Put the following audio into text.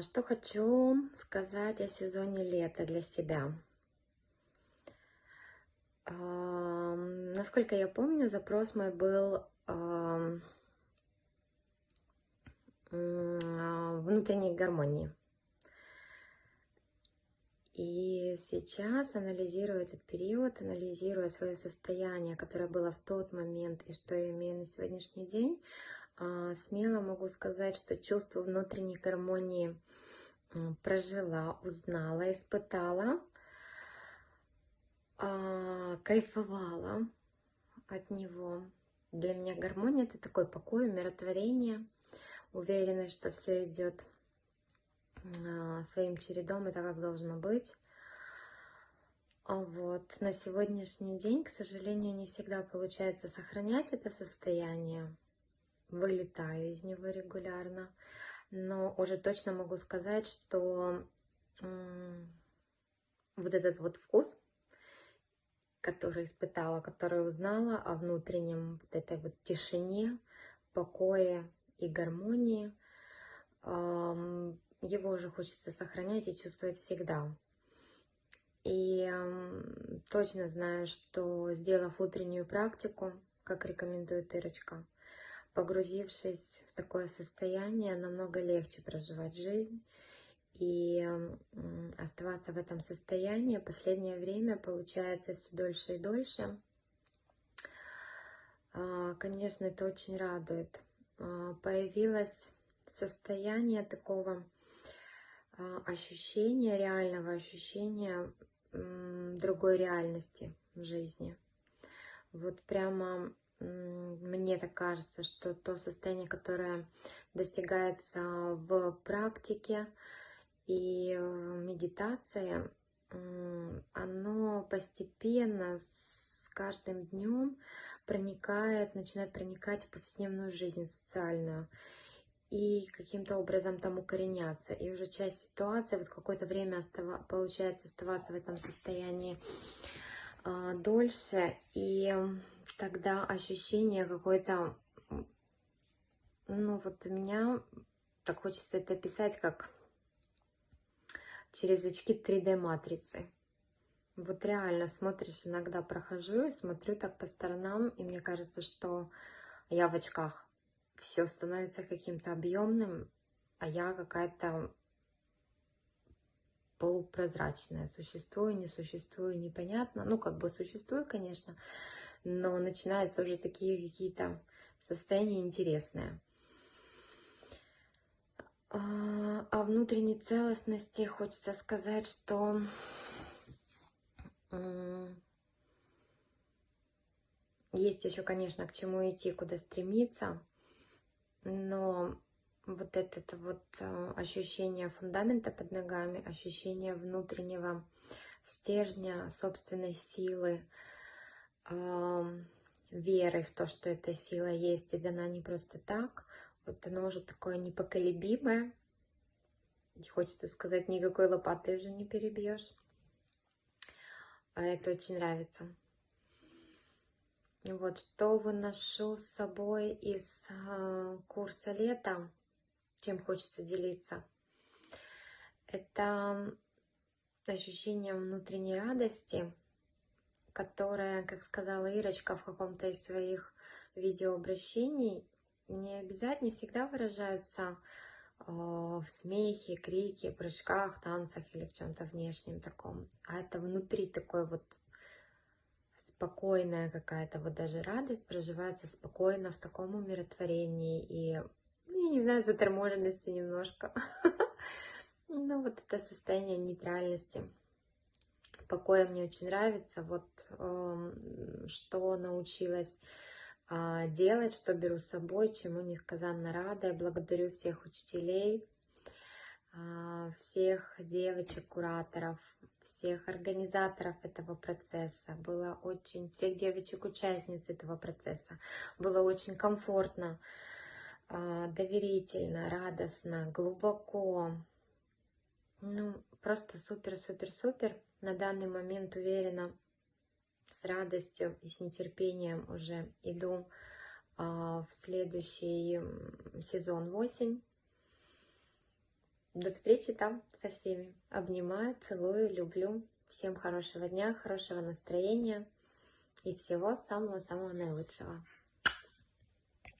А, что хочу сказать о сезоне лета для себя. Насколько я помню, запрос мой был внутренней гармонии. И сейчас, анализируя этот период, анализируя свое состояние, которое было в тот момент и что я имею на сегодняшний день, смело могу сказать, что чувство внутренней гармонии прожила, узнала, испытала, а, кайфовала от него. Для меня гармония это такой покой, умиротворение, уверенность, что все идет а, своим чередом, это как должно быть. Вот. На сегодняшний день, к сожалению, не всегда получается сохранять это состояние вылетаю из него регулярно, но уже точно могу сказать, что вот этот вот вкус, который испытала, который узнала о внутреннем вот этой вот тишине, покое и гармонии, его уже хочется сохранять и чувствовать всегда. И точно знаю, что сделав утреннюю практику, как рекомендует Ирочка, погрузившись в такое состояние, намного легче проживать жизнь. И оставаться в этом состоянии последнее время получается все дольше и дольше. А, конечно, это очень радует. А, появилось состояние такого а, ощущения, реального ощущения другой реальности в жизни. Вот прямо мне так кажется, что то состояние, которое достигается в практике и медитации, оно постепенно с каждым днем проникает, начинает проникать в повседневную жизнь социальную и каким-то образом там укореняться. И уже часть ситуации, вот какое-то время остава, получается оставаться в этом состоянии а, дольше. И тогда ощущение какое-то, ну вот у меня, так хочется это описать, как через очки 3D-матрицы. Вот реально смотришь, иногда прохожу и смотрю так по сторонам, и мне кажется, что я в очках. Все становится каким-то объемным, а я какая-то полупрозрачная. Существую, не существую, непонятно. Ну, как бы существую, конечно, но начинаются уже такие какие-то состояния интересные. А, о внутренней целостности хочется сказать, что есть еще, конечно, к чему идти, куда стремиться, но вот это вот а, ощущение фундамента под ногами, ощущение внутреннего стержня, собственной силы, верой в то, что эта сила есть и дана не просто так. Вот оно уже такое непоколебимое. И хочется сказать, никакой лопатой уже не перебьешь. А это очень нравится. Вот что выношу с собой из э, курса лета, чем хочется делиться. Это ощущение внутренней радости, которая, как сказала Ирочка в каком-то из своих видеообращений, не обязательно всегда выражается в смехе, крике, прыжках, танцах или в чем-то внешнем таком. А это внутри такой вот спокойная какая-то вот даже радость проживается спокойно в таком умиротворении и, ну, я не знаю, заторможенности немножко. Ну, вот это состояние нейтральности покоя мне очень нравится. Вот э, что научилась э, делать, что беру с собой, чему несказанно рада. Я благодарю всех учителей, э, всех девочек-кураторов, всех организаторов этого процесса. Было очень, всех девочек-участниц этого процесса. Было очень комфортно, э, доверительно, радостно, глубоко. Ну, просто супер-супер-супер на данный момент уверена, с радостью и с нетерпением уже иду а, в следующий сезон осень. до встречи там со всеми. Обнимаю, целую, люблю. Всем хорошего дня, хорошего настроения и всего самого-самого наилучшего.